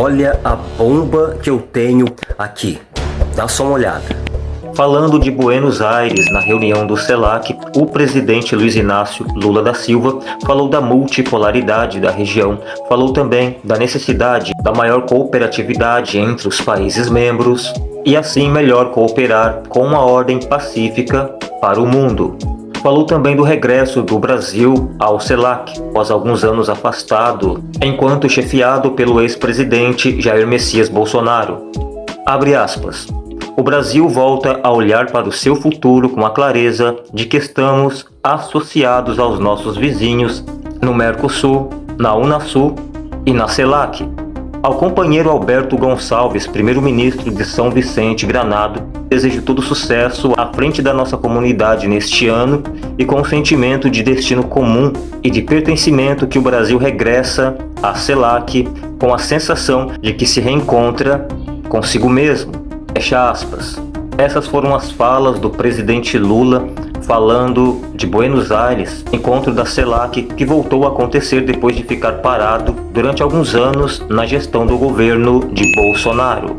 Olha a bomba que eu tenho aqui. Dá só uma olhada. Falando de Buenos Aires, na reunião do CELAC, o presidente Luiz Inácio Lula da Silva falou da multipolaridade da região, falou também da necessidade da maior cooperatividade entre os países membros e assim melhor cooperar com uma ordem pacífica para o mundo. Falou também do regresso do Brasil ao CELAC, após alguns anos afastado, enquanto chefiado pelo ex-presidente Jair Messias Bolsonaro. Abre aspas. O Brasil volta a olhar para o seu futuro com a clareza de que estamos associados aos nossos vizinhos no Mercosul, na Unasul e na CELAC, ao companheiro Alberto Gonçalves, primeiro-ministro de São Vicente Granado, desejo todo sucesso à frente da nossa comunidade neste ano e com o sentimento de destino comum e de pertencimento que o Brasil regressa à CELAC com a sensação de que se reencontra consigo mesmo. Fecha aspas. Essas foram as falas do presidente Lula falando de Buenos Aires, encontro da CELAC que voltou a acontecer depois de ficar parado durante alguns anos na gestão do governo de Bolsonaro.